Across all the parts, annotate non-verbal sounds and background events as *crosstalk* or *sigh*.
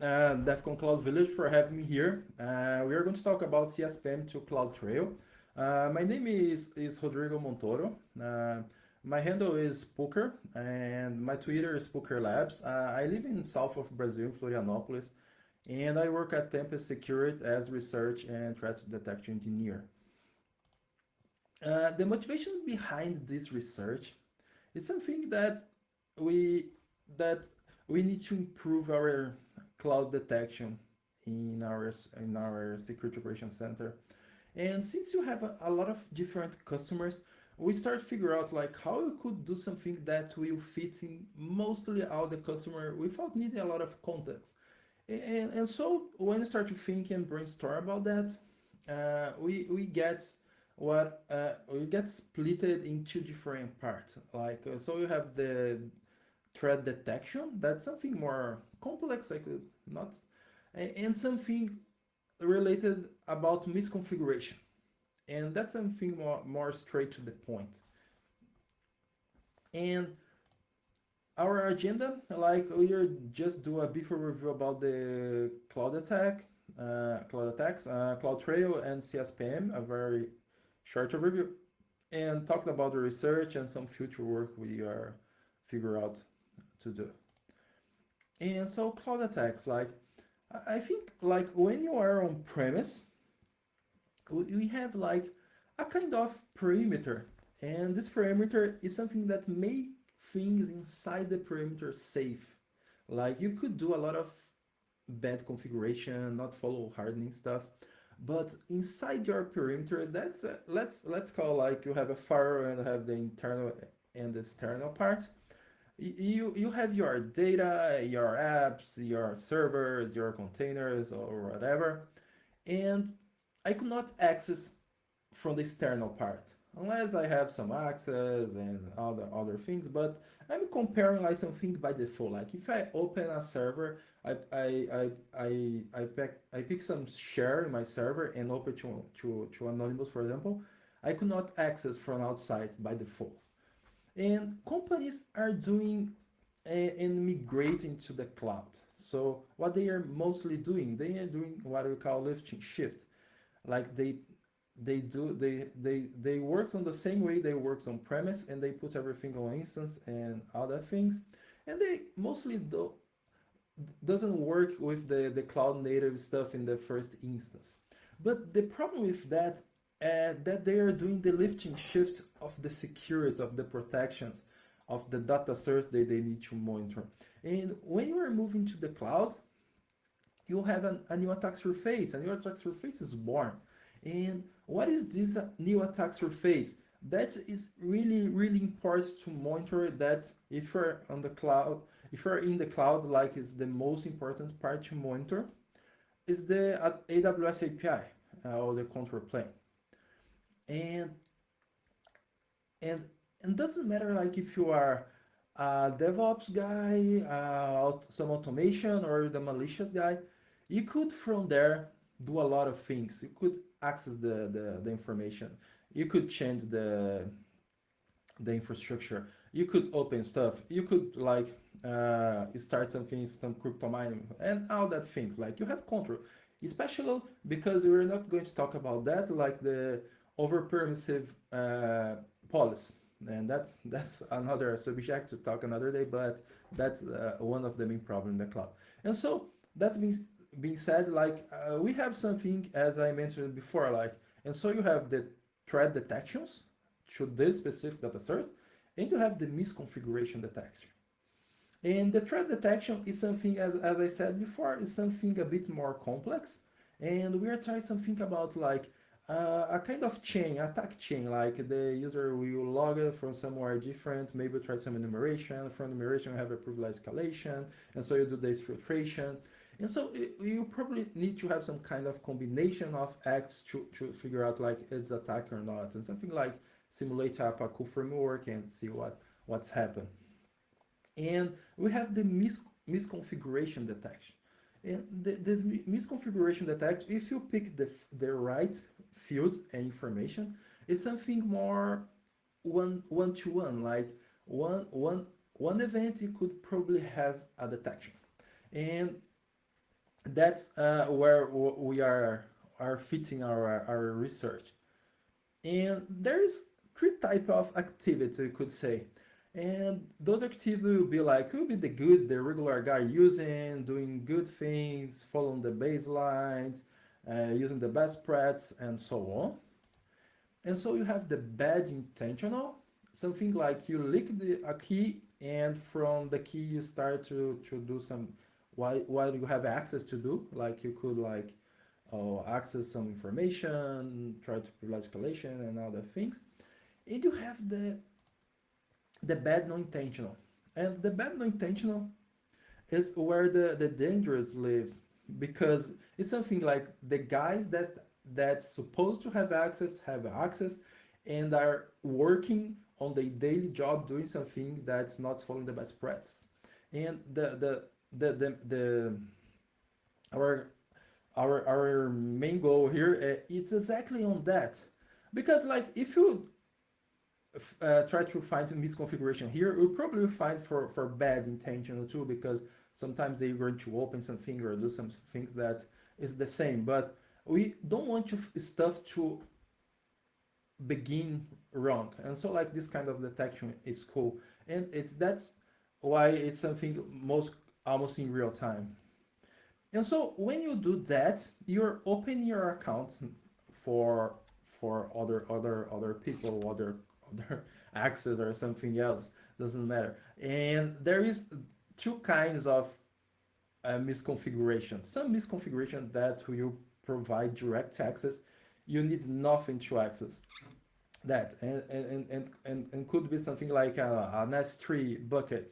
uh, DEF CON Cloud Village for having me here. Uh, we are going to talk about CSPM to CloudTrail. Uh, my name is, is Rodrigo Montoro. Uh, my handle is Spooker and my Twitter is Spooker Labs. Uh, I live in south of Brazil, Florianopolis, and I work at Tempest Security as research and threat detection engineer. Uh, the motivation behind this research is something that we that we need to improve our cloud detection in our in our security operations center. And since you have a, a lot of different customers, we start figure out like how we could do something that will fit in mostly all the customer without needing a lot of context. And, and so when we start to think and brainstorm about that, uh, we, we get what uh, we get split into different parts. Like, uh, so you have the threat detection, that's something more complex, I could not, and something related about misconfiguration and that's something more, more straight to the point. And our agenda, like we are just do a brief review about the cloud attack, uh, cloud attacks, uh, CloudTrail and CSPM, a very short overview, and talked about the research and some future work we are figure out to do. And so cloud attacks, like I think like when you are on premise, we have like a kind of perimeter. And this perimeter is something that make things inside the perimeter safe. Like you could do a lot of bad configuration not follow hardening stuff. But inside your perimeter that's a, let's let's call like you have a firewall and have the internal and external part you you have your data your apps your servers your containers or whatever and I could not access from the external part unless I have some access and other other things but I'm comparing like something by default. Like if I open a server I I I I, I pick I pick some share in my server and open to, to, to anonymous for example I could not access from outside by default and companies are doing eh, and migrating to the cloud. So what they are mostly doing they are doing what we call lift and shift. Like they they do they they they works on the same way they works on premise and they put everything on instance and other things. And they mostly do doesn't work with the the cloud native stuff in the first instance. But the problem with that uh, that they are doing the lifting shift of the security of the protections of the data source that they need to monitor and when you are moving to the cloud you have an, a new attack surface. A new attack surface is born. And what is this new attack surface? That is really, really important to monitor that if you're on the cloud, if you're in the cloud, like is the most important part to monitor, is the AWS API uh, or the control plane. And and it doesn't matter like if you are a DevOps guy, uh, some automation, or the malicious guy, you could from there do a lot of things. You could access the, the, the information. You could change the the infrastructure. You could open stuff. You could like uh, start something, some crypto mining and all that things. Like you have control, especially because we're not going to talk about that, like the over permissive uh, policy. And that's that's another subject to talk another day, but that's uh, one of the main problems in the cloud. And so that's been being said, like uh, we have something as I mentioned before, like and so you have the threat detections to this specific data source, and you have the misconfiguration detection. And the threat detection is something, as, as I said before, is something a bit more complex. And we are trying something about like uh, a kind of chain, attack chain, like the user will log from somewhere different, maybe try some enumeration, from enumeration you have a privilege escalation, and so you do this filtration. And so you probably need to have some kind of combination of acts to, to figure out like it's attack or not, and something like simulate a cool framework and see what, what's happened. And we have the mis misconfiguration detection. And the, this misconfiguration detection, if you pick the, the right fields and information, it's something more one one to one, like one one one event you could probably have a detection. And that's uh, where we are are fitting our our research. And there's three type of activity you could say. And those activities will be like, will be the good, the regular guy using, doing good things, following the baselines, uh, using the best prats, and so on. And so you have the bad intentional, something like you lick the, a key and from the key you start to, to do some, while, while you have access to do, like you could like uh, access some information, try to privilege escalation and other things. And you have the the bad non-intentional. And the bad non-intentional is where the, the dangerous lives because it's something like the guys that's that's supposed to have access have access and are working on their daily job doing something that's not following the best practice. And the the the the, the our our our main goal here uh, is exactly on that because like if you uh, try to find a misconfiguration here, you'll probably find for, for bad intention too, because sometimes they're going to open something or do some things that is the same. But we don't want to stuff to begin wrong. And so like this kind of detection is cool. And it's that's why it's something most almost in real time. And so when you do that, you're opening your account for for other other other people, other other *laughs* access or something else doesn't matter and there is two kinds of uh, misconfiguration. Some misconfiguration that will provide direct access. You need nothing to access that. And and and and, and could be something like a, an s3 bucket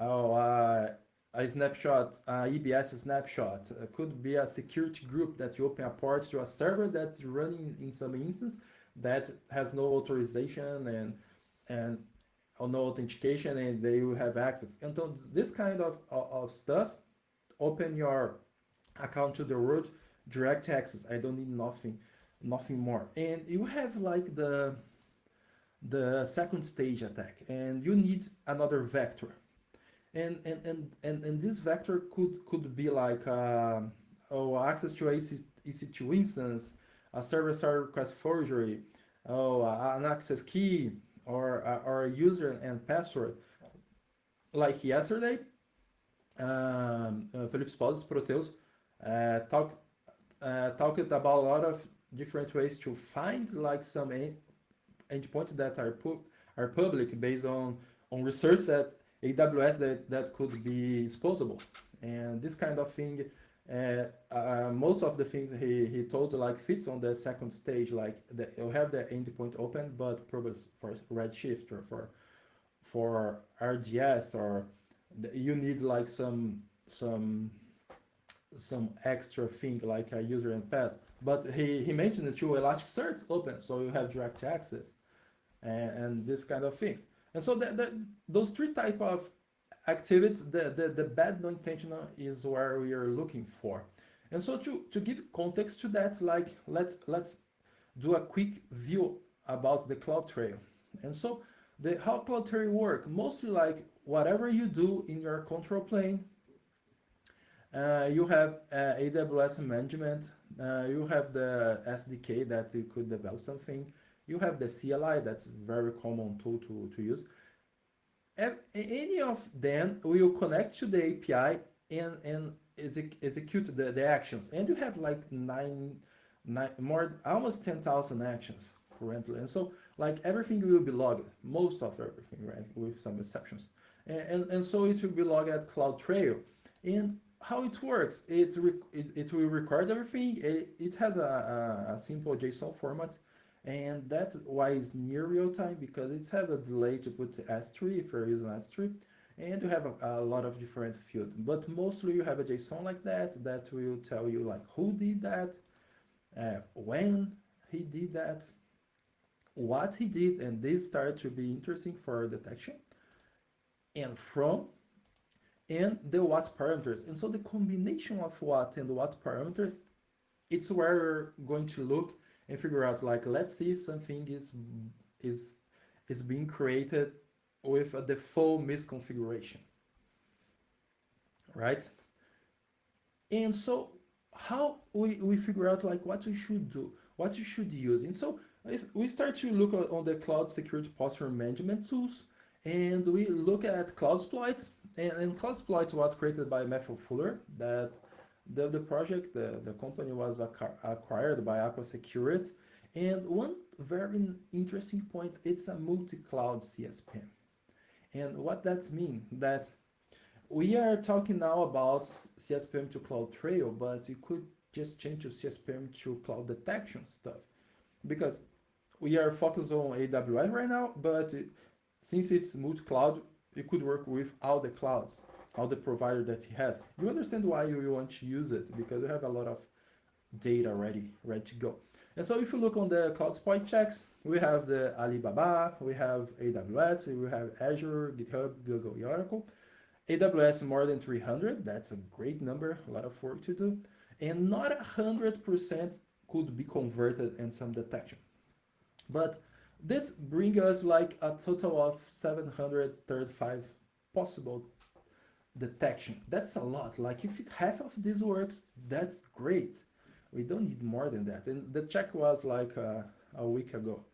oh uh, a snapshot, uh, EBS snapshot. Uh, could be a security group that you open a port to a server that's running in some instance that has no authorization and and or no authentication and they will have access. And so this kind of, of, stuff, open your account to the root, direct access. I don't need nothing, nothing more. And you have like the the second stage attack and you need another vector. And and and and, and this vector could could be like uh, oh access to EC, EC2 instance, a server-side request forgery, oh, an access key, or, or a user and password. Like yesterday, um, uh, Felipe Proteus, uh, talk, uh, talked about a lot of different ways to find like some endpoints that are pu are public based on on research that AWS that that could be exposable, and this kind of thing uh, uh, most of the things he, he told like fits on the second stage, like the, you have the endpoint open, but probably for Redshift or for for RDS or the, you need like some some some extra thing like a user and pass. But he, he mentioned the two Elasticsearch open, so you have direct access and, and this kind of things. And so the, the, those three type of activities, the, the, the bad non-intentional is where we are looking for. And so to, to give context to that, like let's let's do a quick view about the CloudTrail. And so the how CloudTrail work, mostly like whatever you do in your control plane, uh, you have uh, AWS management, uh, you have the SDK that you could develop something, you have the CLI, that's very common tool to, to use any of them will connect to the API and, and exec execute the, the actions. And you have like nine, nine more, almost 10,000 actions currently. And so like everything will be logged, most of everything, right? With some exceptions. And, and, and so it will be logged at CloudTrail. And how it works, it, it, it will record everything. It, it has a, a, a simple JSON format and that's why it's near real time because it's have a delay to put S3 if you're using S3 and you have a, a, lot of different fields but mostly you have a JSON like that that will tell you like who did that uh, when he did that what he did and this started to be interesting for detection and from and the what parameters. And so the combination of what and what parameters it's where we're going to look and figure out like let's see if something is is is being created with a default misconfiguration right And so how we, we figure out like what we should do, what you should use. And so we start to look on the cloud security posture management tools and we look at CloudSploit and, and CloudSploit was created by Matthew Fuller that the, the project, the, the company was acquired by Aqua Security. And one very interesting point, it's a multi-cloud CSPM. And what that means, that we are talking now about CSPM to CloudTrail, but we could just change to CSPM to cloud detection stuff. Because we are focused on AWS right now, but since it's multi-cloud, it could work with all the clouds, all the provider that he has. You understand why you want to use it, because you have a lot of data ready, ready to go. And so if you look on the CloudSploit checks, we have the Alibaba, we have AWS, we have Azure, GitHub, Google, Oracle. AWS more than 300, that's a great number, a lot of work to do. And not 100% could be converted in some detection. But this brings us like a total of 735 possible detections. That's a lot. Like if half of this works, that's great. We don't need more than that. And the check was like uh, a week ago.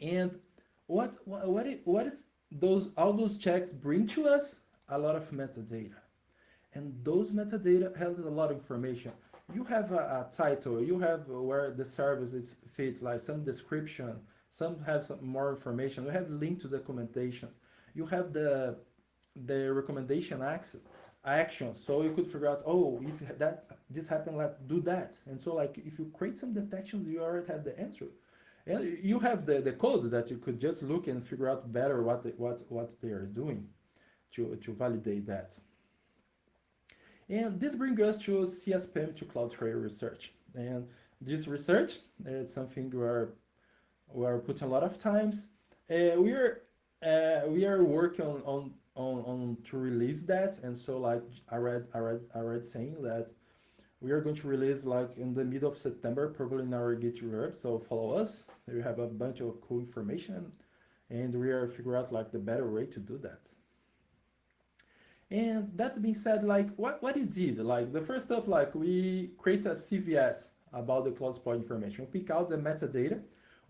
And what what what is those all those checks bring to us? A lot of metadata. And those metadata has a lot of information. You have a, a title, you have where the service is fits, like some description, some have some more information. You have link to documentations. You have the the recommendation access action. So you could figure out oh if that's this happened like do that. And so like if you create some detections you already have the answer. And you have the the code that you could just look and figure out better what what what they are doing to to validate that. And this brings us to CSPM to CloudTrail research. And this research is something we are we are putting a lot of times. Uh, we are uh, we are working on, on on, on to release that. And so like I read I read I read saying that we are going to release like in the middle of September probably in our GitHub. So follow us. There we have a bunch of cool information. And we are figure out like the better way to do that. And that being said like what what you did? Like the first stuff like we create a CVS about the CloudSploit information. We pick out the metadata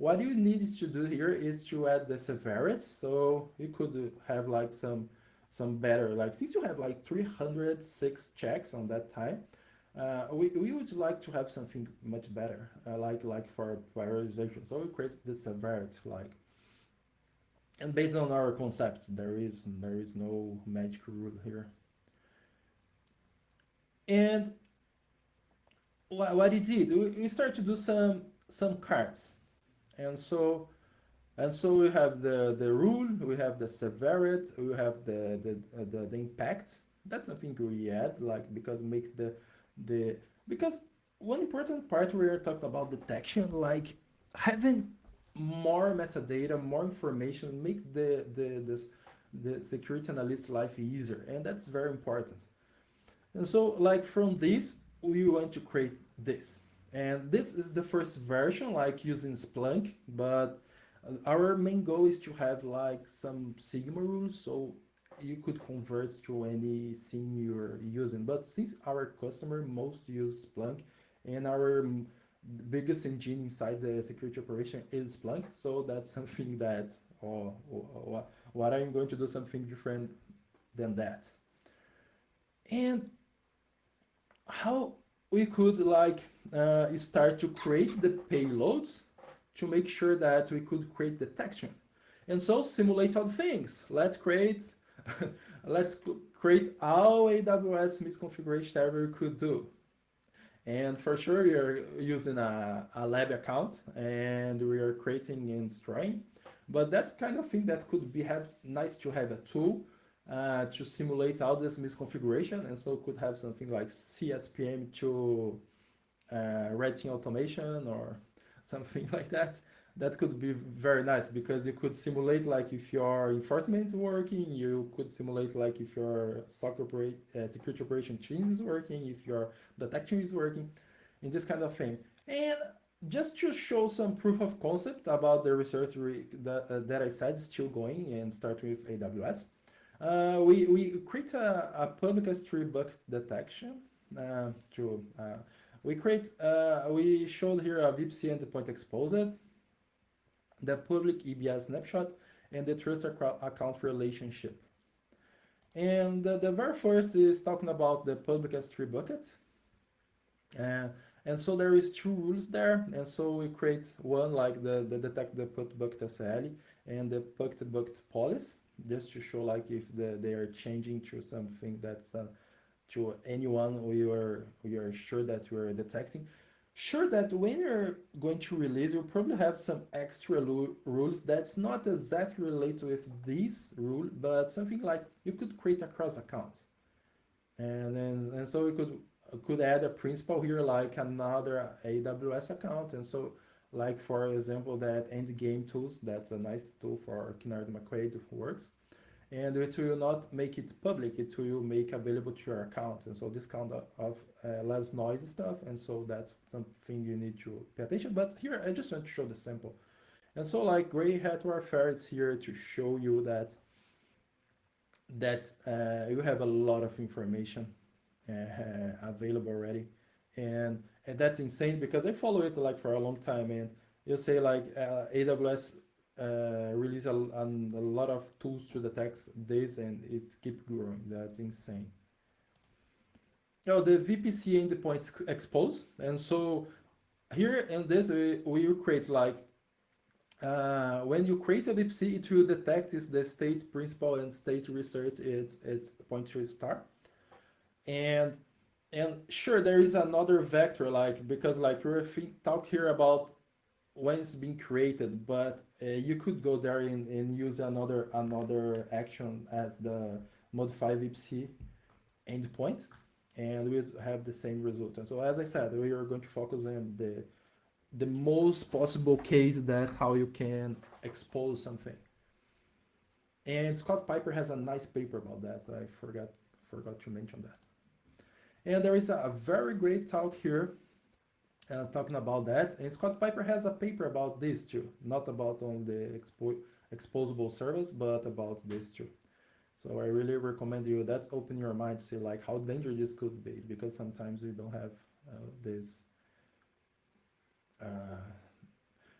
what you need to do here is to add the severity. So you could have like some some better, like since you have like 306 checks on that time, uh, we, we would like to have something much better, uh, like like for prioritization. So we create the severity, like, and based on our concepts, there is there is no magic rule here. And what, what he did, we, we start to do some some cards and so and so we have the the rule we have the severity we have the the uh, the, the impact. That's something we add like because make the the because one important part we are talking about detection like having more metadata more information make the the this the security analyst life easier and that's very important. And so like from this we want to create this and this is the first version, like using Splunk, but our main goal is to have like some Sigma rules, so you could convert to any SIEM you're using. But since our customer most use Splunk, and our biggest engine inside the security operation is Splunk, so that's *laughs* something that, oh, oh, oh, what I'm going to do something different than that. And how we could like uh, start to create the payloads to make sure that we could create detection. And so simulate all things. Let's create, *laughs* let's create all AWS misconfiguration we could do. And for sure, you're using a, a lab account and we are creating and destroying. But that's kind of thing that could be have nice to have a tool uh, to simulate all this misconfiguration. And so could have something like CSPM to uh, team automation or *laughs* something like that. That could be very nice because you could simulate like if your enforcement is working, you could simulate like if your SOC operate, uh, security operation team is working, if your detection is working, in this kind of thing. And just to show some proof of concept about the research re that, uh, that I said is still going and start with AWS. Uh, we, we create a, a public S3 bucket detection uh, to, uh, we create, uh, we showed here a VPC endpoint exposed, the public EBS snapshot, and the trust account relationship. And the, the very first is talking about the public S3 bucket. Uh, and so there is two rules there. And so we create one like the, the detect the put bucket ACL and the bucket bucket policy, just to show like if the, they are changing to something that's uh, to anyone we are we are sure that we are detecting. Sure that when you're going to release, you'll probably have some extra rules that's not exactly related with this rule, but something like you could create a cross account. And then and so you could could add a principal here like another AWS account. And so like for example that endgame tools, that's a nice tool for Kinnaird McQuade works and it will not make it public, it will make available to your account. And so this kind of, uh, less noisy stuff. And so that's something you need to pay attention. But here, I just want to show the sample. And so like Gray Hat Warfare is here to show you that that uh, you have a lot of information uh, available already. And, and that's insane because I follow it like for a long time and you say like uh, AWS uh, release a, a, lot of tools to detect this and it keep growing. That's insane. Now the VPC endpoints expose. And so here in this, we, we create like, uh, when you create a VPC, it will detect if the state principal and state research is, is point to star. And and sure, there is another vector, like, because like we're talk here about when it's being created, but uh, you could go there and, and use another another action as the modify VPC endpoint, and we have the same result. And so, as I said, we are going to focus on the the most possible case that how you can expose something. And Scott Piper has a nice paper about that. I forgot forgot to mention that. And there is a, very great talk here uh, talking about that. And Scott Piper has a paper about this too, not about on the expo exposable service, but about this too. So I really recommend you that open your mind to see like how dangerous this could be, because sometimes we don't have uh, this. Uh,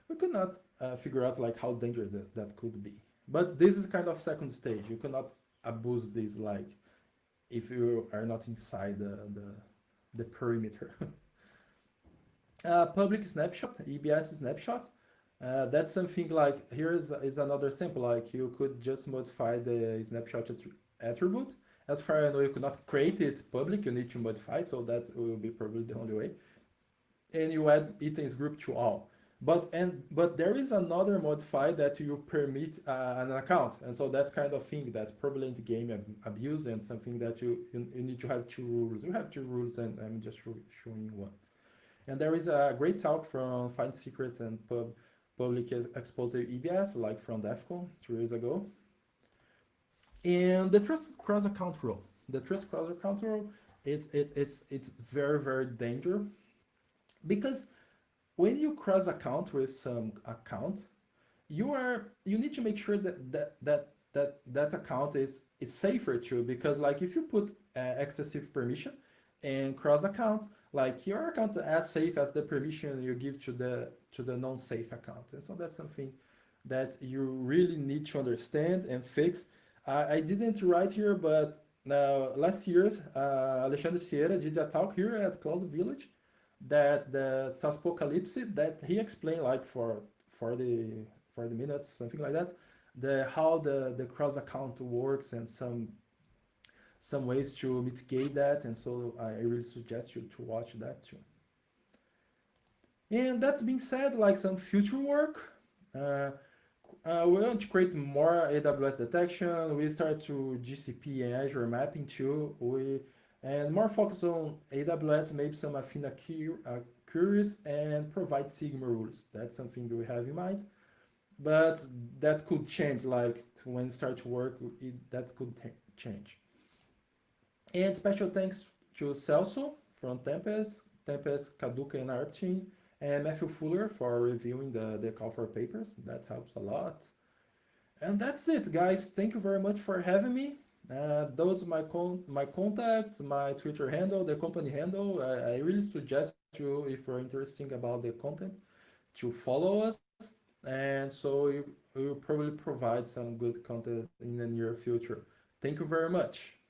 we could not uh, figure out like how dangerous that, that could be. But this is kind of second stage. You cannot abuse this like if you are not inside the, the, the perimeter. *laughs* Uh, public snapshot, EBS snapshot. Uh, that's something like, here is, is another sample, like you could just modify the snapshot attribute. As far as I know, you could not create it public, you need to modify, so that will be probably the only way. And you add items group to all. But and but there is another modify that you permit uh, an account, and so that kind of thing that the game ab abuse and something that you, you, you need to have two rules. You have two rules, and I'm just showing one. And there is a great talk from Find Secrets and Pub Public Exposed EBS, like from DEF CON two years ago. And the trust cross account rule. The trust cross account rule, it's it, it's it's very very dangerous because when you cross account with some account, you are you need to make sure that that that that that account is is safer too because like if you put uh, excessive permission and cross account, like your account is as safe as the permission you give to the to the non-safe account. And so that's something that you really need to understand and fix. I didn't write here, but now last year's uh, Alexandre Sierra did a talk here at Cloud Village that the SaaSpocalypse that he explained like for 40, 40 minutes, something like that, the how the, the cross account works and some some ways to mitigate that. And so I really suggest you to watch that too. And that's being said, like some future work, uh, uh, we want to create more AWS detection. We start to GCP and Azure mapping too. We and more focus on AWS, maybe some Athena uh, queries and provide Sigma rules. That's something we have in mind. But that could change, like when start to work, it, that could change. And special thanks to Celso from Tempest, Tempest, Kaduka, and our team, and Matthew Fuller for reviewing the, the call for papers. That helps a lot. And that's it, guys. Thank you very much for having me. Uh, those my con my contacts, my Twitter handle, the company handle. I, I really suggest you, if you're interested about the content, to follow us. And so we will probably provide some good content in the near future. Thank you very much.